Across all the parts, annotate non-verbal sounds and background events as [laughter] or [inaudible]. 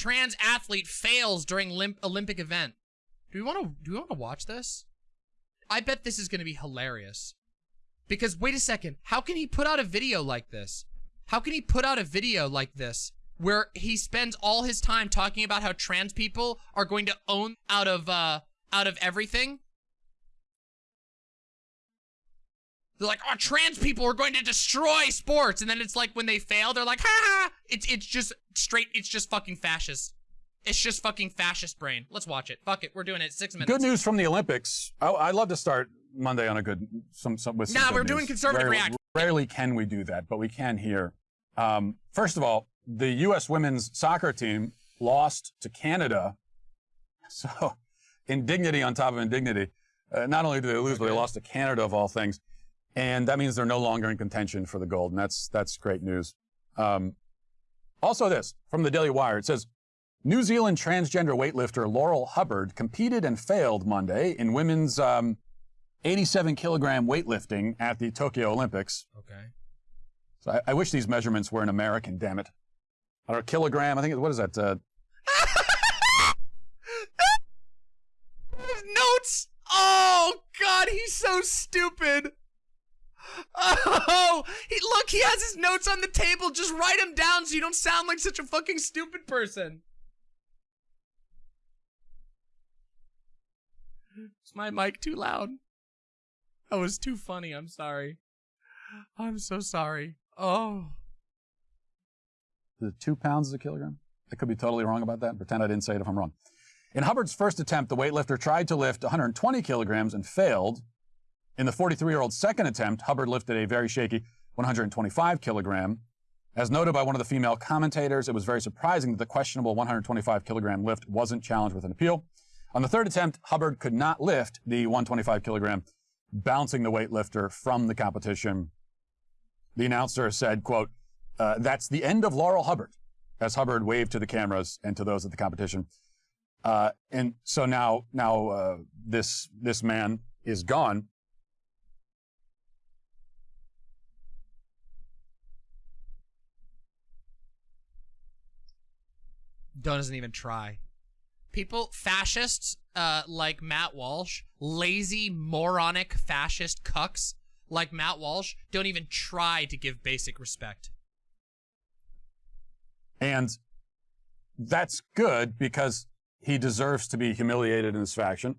trans athlete fails during limp Olympic event. Do we want to do we want to watch this? I bet this is going to be hilarious. Because wait a second, how can he put out a video like this? How can he put out a video like this where he spends all his time talking about how trans people are going to own out of uh out of everything? They're like, oh, trans people are going to destroy sports. And then it's like when they fail, they're like, ha ha. It's, it's just straight, it's just fucking fascist. It's just fucking fascist brain. Let's watch it. Fuck it. We're doing it. Six minutes. Good news from the Olympics. I, I love to start Monday on a good, some, some with some Nah, we're doing conservative rarely, reaction. Rarely can we do that, but we can here. Um, first of all, the U.S. women's soccer team lost to Canada. [laughs] So, indignity on top of indignity. Uh, not only did they lose, but they lost to Canada of all things, and that means they're no longer in contention for the gold, and that's that's great news. Um, also, this from the Daily Wire. It says New Zealand transgender weightlifter Laurel Hubbard competed and failed Monday in women's um, 87 kilogram weightlifting at the Tokyo Olympics. Okay. So I, I wish these measurements were in American. Damn it! I don't kilogram. I think what is that? Uh, [laughs] notes. Oh God, he's so stupid. Oh, he look, he has his notes on the table. Just write them down so you don't sound like such a fucking stupid person. Is my mic too loud? That was too funny. I'm sorry. I'm so sorry. Oh. The two pounds is a kilogram? I could be totally wrong about that. Pretend I didn't say it if I'm wrong. In Hubbard's first attempt, the weightlifter tried to lift 120 kilograms and failed. In the 43-year-old's second attempt, Hubbard lifted a very shaky 125 kilogram. As noted by one of the female commentators, it was very surprising that the questionable 125 kilogram lift wasn't challenged with an appeal. On the third attempt, Hubbard could not lift the 125 kilogram, bouncing the weightlifter from the competition. The announcer said, quote, uh, that's the end of Laurel Hubbard, as Hubbard waved to the cameras and to those at the competition. Uh, and so now, now uh, this this man is gone. Doesn't even try. People, fascists, uh, like Matt Walsh, lazy, moronic, fascist cucks like Matt Walsh, don't even try to give basic respect. And that's good because he deserves to be humiliated in this faction.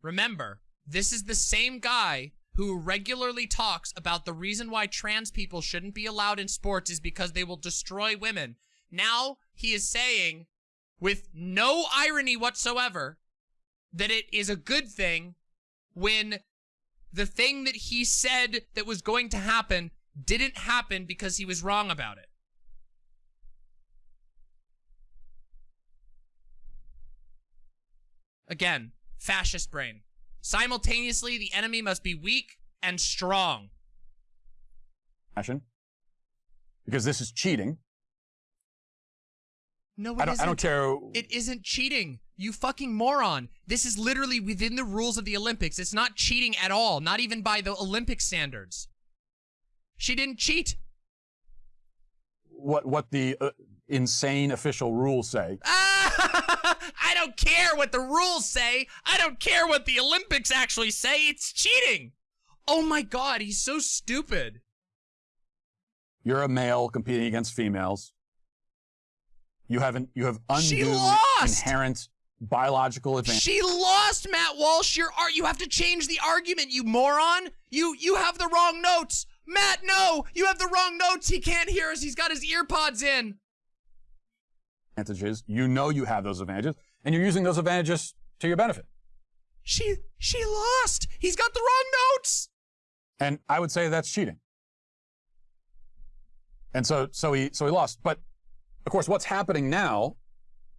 Remember, this is the same guy who regularly talks about the reason why trans people shouldn't be allowed in sports is because they will destroy women. Now he is saying, with no irony whatsoever, that it is a good thing when the thing that he said that was going to happen didn't happen because he was wrong about it. Again, fascist brain. Simultaneously, the enemy must be weak and strong. fashion. Because this is cheating. No, it I don't, I don't care. It isn't cheating. You fucking moron. This is literally within the rules of the Olympics. It's not cheating at all, not even by the Olympic standards. She didn't cheat. what what the uh, insane official rules say. [laughs] I don't care what the rules say. I don't care what the Olympics actually say. It's cheating. Oh my god, he's so stupid. You're a male competing against females. You haven't you have undue inherent biological advantage. She lost, Matt Walsh. Your art. You have to change the argument, you moron. You you have the wrong notes, Matt. No, you have the wrong notes. He can't hear us. He's got his earpods in. advantages. You know you have those advantages, and you're using those advantages to your benefit. She she lost. He's got the wrong notes. And I would say that's cheating. And so so he so he lost. But of course, what's happening now,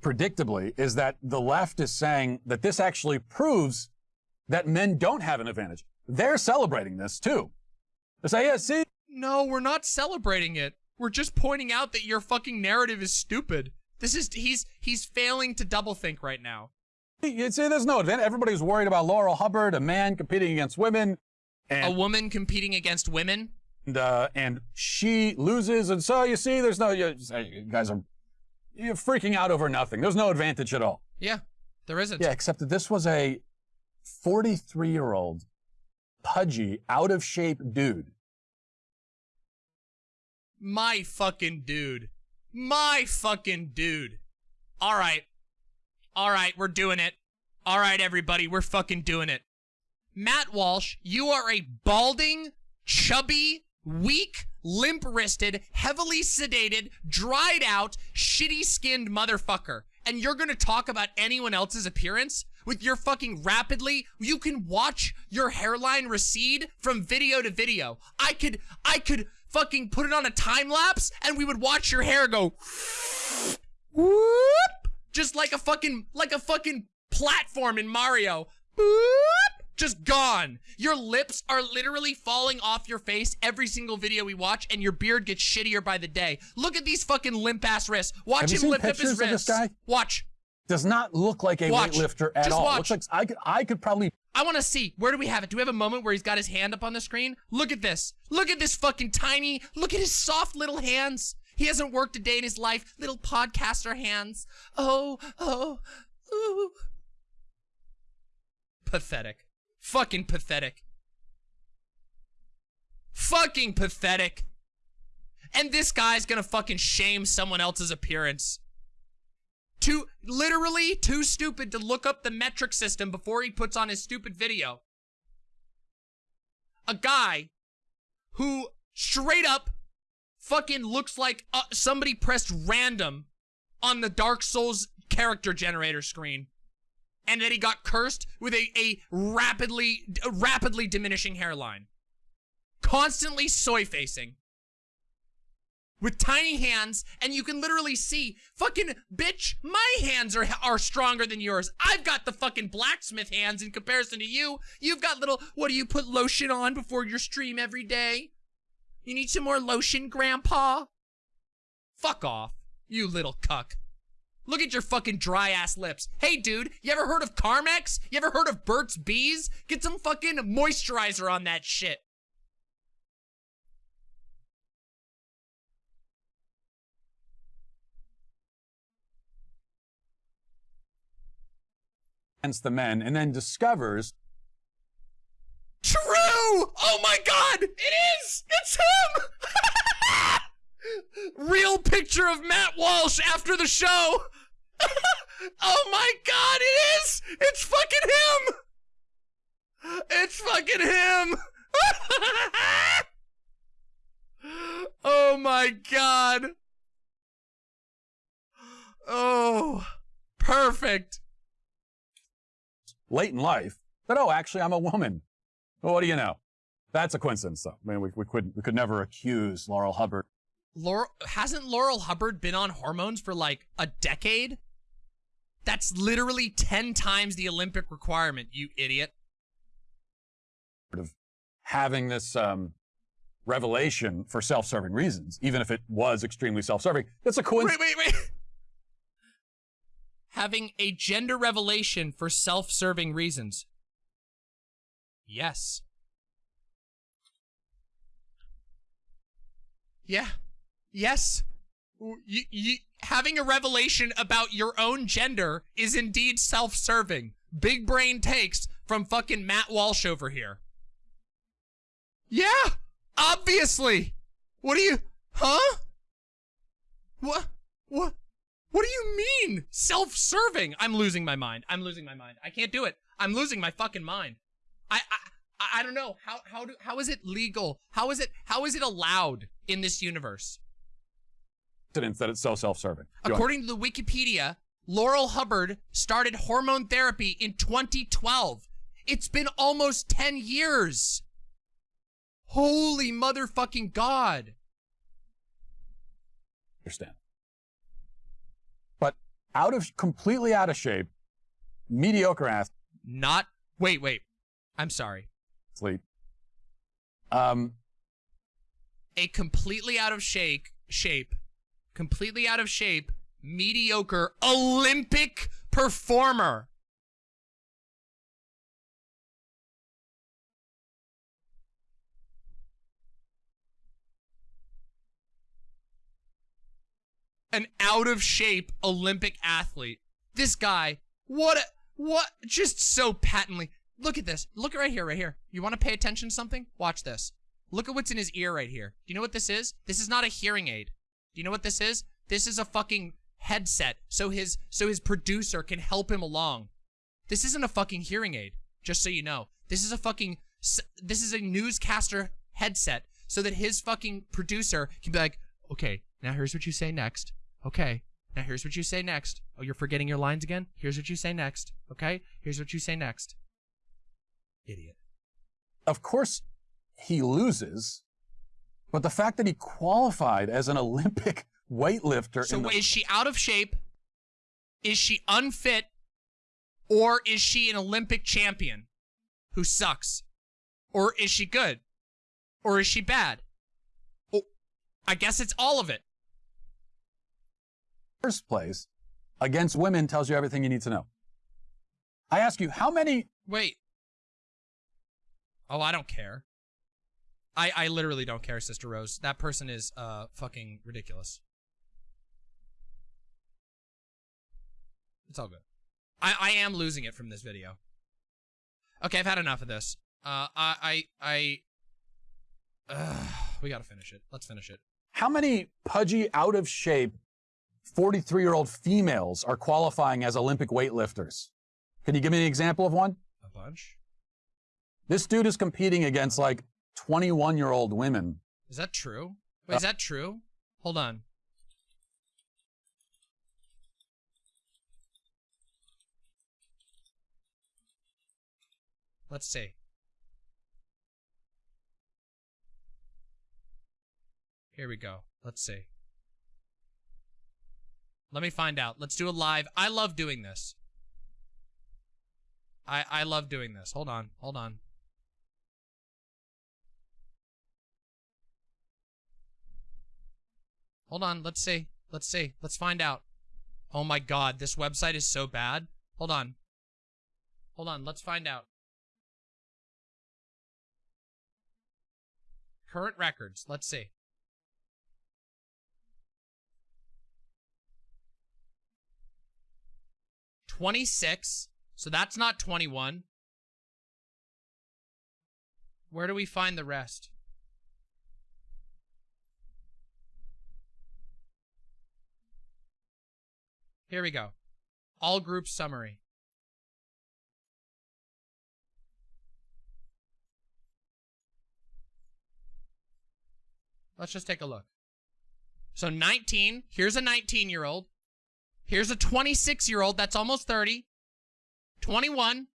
predictably, is that the left is saying that this actually proves that men don't have an advantage. They're celebrating this too. They say, yeah, see, No, we're not celebrating it. We're just pointing out that your fucking narrative is stupid. This is he's he's failing to double think right now. you see, there's no advantage. Everybody's worried about Laurel Hubbard, a man competing against women, and A woman competing against women. And, uh, and she loses, and so you see, there's no. You, you guys are you're freaking out over nothing. There's no advantage at all. Yeah, there isn't. Yeah, except that this was a 43 year old, pudgy, out of shape dude. My fucking dude. My fucking dude. All right. All right, we're doing it. All right, everybody, we're fucking doing it. Matt Walsh, you are a balding, chubby, weak, limp wristed, heavily sedated, dried out, shitty skinned motherfucker. And you're gonna talk about anyone else's appearance? With your fucking rapidly, you can watch your hairline recede from video to video. I could, I could fucking put it on a time lapse and we would watch your hair go whoop, just like a fucking, like a fucking platform in Mario. Boop, just gone. Your lips are literally falling off your face every single video we watch, and your beard gets shittier by the day. Look at these fucking limp ass wrists. Watch Have him limp up his of this wrists. guy? Watch. Does not look like a Watch. weightlifter at Just all. watch. Looks like I could, I could probably I want to see. Where do we have it? Do we have a moment where he's got his hand up on the screen? Look at this. Look at this fucking tiny. Look at his soft little hands. He hasn't worked a day in his life. Little podcaster hands. Oh, oh, ooh. Pathetic. Fucking pathetic. Fucking pathetic. And this guy's gonna fucking shame someone else's appearance. Too, literally too stupid to look up the metric system before he puts on his stupid video. A guy who straight up fucking looks like uh, somebody pressed random on the Dark Souls character generator screen. And that he got cursed with a, a rapidly, a rapidly diminishing hairline. Constantly soy facing with tiny hands, and you can literally see, fucking bitch, my hands are are stronger than yours. I've got the fucking blacksmith hands in comparison to you. You've got little, what do you put lotion on before your stream every day? You need some more lotion, grandpa? Fuck off, you little cuck. Look at your fucking dry ass lips. Hey dude, you ever heard of Carmex? You ever heard of Burt's Bees? Get some fucking moisturizer on that shit. against the men and then discovers True! Oh my god! It is! It's him! Real picture of Matt Walsh after the show! [laughs] oh my god, it is! It's fucking him! It's fucking him! [laughs] oh my god! Oh, perfect. late in life that, oh, actually, I'm a woman. Well, what do you know? That's a coincidence, though. I mean, we, we, could, we could never accuse Laurel Hubbard Laurel hasn't Laurel Hubbard been on hormones for like a decade? That's literally 10 times the Olympic requirement, you idiot. of having this um, revelation for self-serving reasons, even if it was extremely self-serving. That's a coincidence. Wait, wait, wait. [laughs] Having a gender revelation for self-serving reasons. Yes. Yeah. Yes. Having a revelation about your own gender is indeed self-serving. Big brain takes from fucking Matt Walsh over here. Yeah, obviously. What do you, huh? What, what, what do you mean? Self-serving? I'm losing my mind. I'm losing my mind. I can't do it. I'm losing my fucking mind. I, I, I don't know. How, how do, how is it legal? How is it, how is it allowed in this universe? That it's so self-serving. According to the Wikipedia, Laurel Hubbard started hormone therapy in 2012. It's been almost 10 years. Holy motherfucking God. understand. But out of completely out of shape, mediocre ass. Not, wait, wait. I'm sorry. Sleep. Um, A completely out of shake, shape, completely out of shape, mediocre Olympic performer. an out of shape Olympic athlete. This guy, what, a, what, just so patently. Look at this. Look right here, right here. You want to pay attention to something? Watch this. Look at what's in his ear right here. Do you know what this is? This is not a hearing aid. Do you know what this is? This is a fucking headset so his so his producer can help him along. This isn't a fucking hearing aid, just so you know. This is a fucking this is a newscaster headset so that his fucking producer can be like, "Okay, now here's what you say next." Okay. Now here's what you say next. Oh, you're forgetting your lines again? Here's what you say next. Okay? Here's what you say next. Idiot. Of course, he loses, but the fact that he qualified as an Olympic [laughs] weightlifter. So is she out of shape? Is she unfit? Or is she an Olympic champion who sucks? Or is she good? Or is she bad? Oh, I guess it's all of it. first place against women tells you everything you need to know. I ask you, how many Wait. Oh, I don't care. I I literally don't care, Sister Rose. That person is uh fucking ridiculous. It's all good. I I am losing it from this video. Okay, I've had enough of this. Uh, I I I. Uh, we gotta finish it. Let's finish it. how many pudgy, out of shape 43 year old females are qualifying as Olympic weightlifters? Can you give me an example of one? A bunch. This dude is competing against like 21 year old women. Is that true? Wait, uh, is that true? Hold on. Let's see. Here we go. Let's see. Let me find out. Let's do a live. I love doing this. I I love doing this. Hold on. Hold on. Hold on, let's see. Let's see. Let's find out. Oh my god, this website is so bad. Hold on. Hold on, let's find out. Current records, let's see. Twenty-six. So that's not twenty-one. Where do we find the rest? Here we go. All group summary. Let's just take a look. So 19, here's a 19 year old. Here's a 26 year old that's almost 30. 21,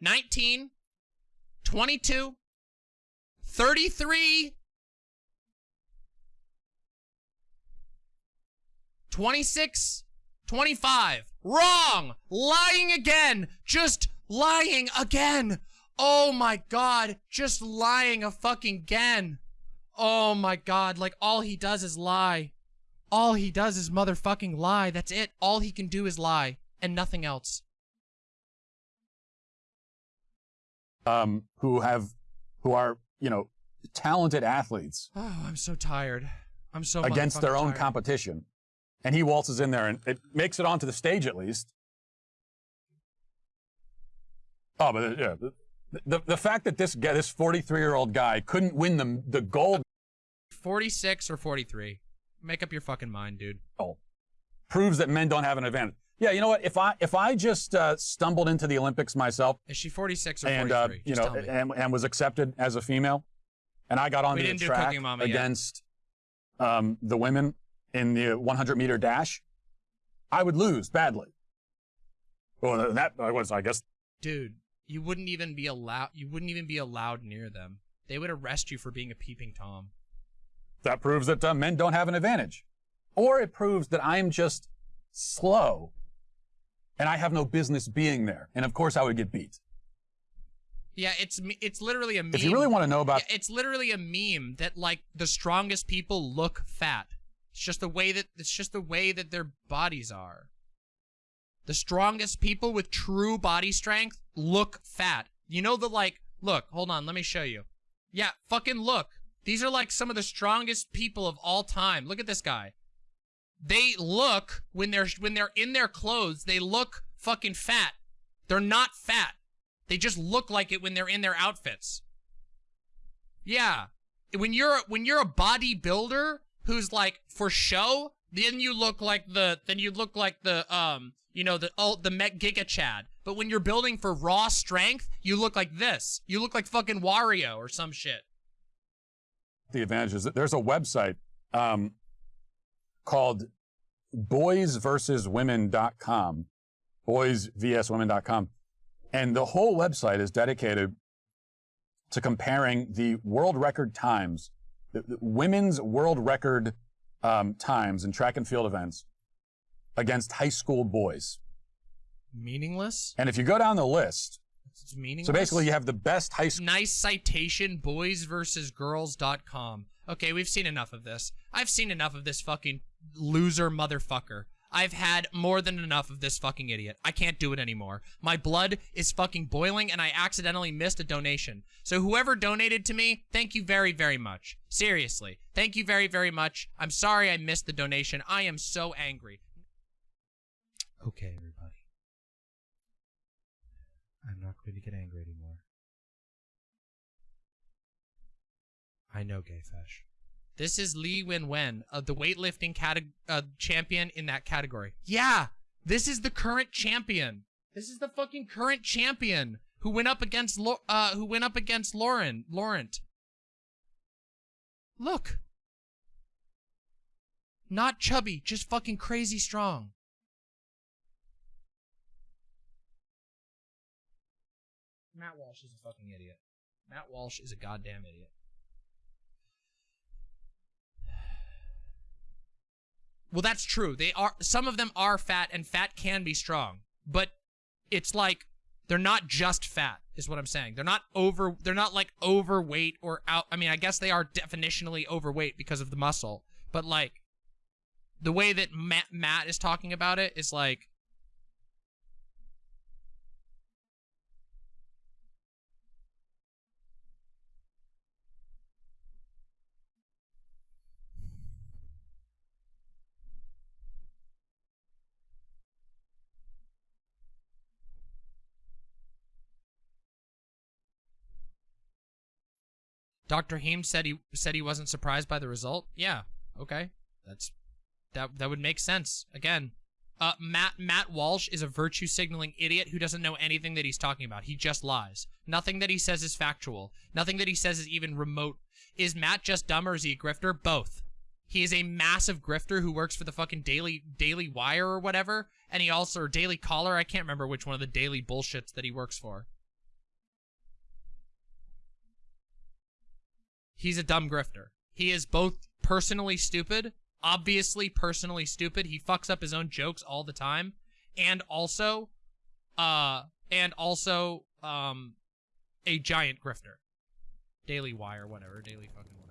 19, 22, 33, 26, 25. Wrong! Lying again! Just lying again! Oh my god, just lying a fucking again. Oh my god, like all he does is lie. All he does is motherfucking lie. That's it. All he can do is lie and nothing else. Um, who have, who are, you know, talented athletes [sighs] Oh, I'm so tired. I'm so against their own tired. competition. And he waltzes in there and it makes it onto the stage at least. Oh, but yeah, the, the, fact that this guy, this 43 year old guy couldn't win the, the gold 46 or 43. Make up your fucking mind, dude. Oh, proves that men don't have an advantage. Yeah, you know what? If I if I just uh, stumbled into the Olympics myself Is she 46 or and 43? uh, you know and, and was accepted as a female, and I got onto the track Cooking Mama yet. against um, the women in the 100 meter dash, I would lose badly. Well, that was, I guess, Dude, you wouldn't even be allowed you wouldn't even be allowed near them. They would arrest you for being a peeping tom. that proves that uh, men don't have an advantage, or it proves that I'm just slow, and I have no business being there. And of course, I would get beat. Yeah, it's it's literally a meme. If you really want to know about Yeah, it's literally a meme that like the strongest people look fat. It's just the way that it's just the way that their bodies are. The strongest people with true body strength look fat. You know the like look, hold on, let me show you. Yeah, fucking look. These are like some of the strongest people of all time. Look at this guy. they look when they're when they're in their clothes, they look fucking fat. They're not fat. They just look like it when they're in their outfits. Yeah. When you're when you're a bodybuilder who's like for show, then you look like the then you look like the um you know the oh the Met Giga Chad. But when you're building for raw strength, you look like this. You look like fucking Wario or some shit. The advantage is that there's a website um, called boysversuswomen.com, boysvswomen.com. And the whole website is dedicated to comparing the world record times, women's world record um, times in track and field events against high school boys. Meaningless? And if you go down the list, It's meaningless. so basically you have the best high school. nice citation boys versus boysversusgirls.com. Okay, we've seen enough of this. I've seen enough of this fucking loser motherfucker. I've had more than enough of this fucking idiot. I can't do it anymore. My blood is fucking boiling and I accidentally missed a donation. So whoever donated to me, thank you very, very much. Seriously. Thank you very, very much. I'm sorry I missed the donation. I am so angry. Okay, everybody. I'm not going to get angry anymore. I know, Gay Fesh. This is Li Wenwen, uh, the weightlifting uh, champion in that category. Yeah, this is the current champion. This is the fucking current champion who went up against Lo- uh who went up against Lauren Laurent. Look. Not chubby, just fucking crazy strong. Matt Walsh is a fucking idiot. Matt Walsh is a goddamn idiot. Well, that's true. They are some of them are fat and fat can be strong. But it's like they're not just fat is what I'm saying. They're not over they're not like overweight or out I mean, I guess they are definitionally overweight because of the muscle. But like the way that Matt, Matt is talking about it is like Dr. Heem said he said he wasn't surprised by the result. Yeah, okay, that's that that would make sense. Again, uh, Matt Matt Walsh is a virtue signaling idiot who doesn't know anything that he's talking about. He just lies. Nothing that he says is factual. Nothing that he says is even remote. Is Matt just dumb or is he a grifter? Both. He is a massive grifter who works for the fucking Daily Daily Wire or whatever, and he also or Daily Caller. I can't remember which one of the daily bullshits that he works for. He's a dumb grifter. He is both personally stupid, obviously personally stupid. He fucks up his own jokes all the time, and also, uh, and also, um, a giant grifter. Daily Wire, whatever, Daily fucking Wire.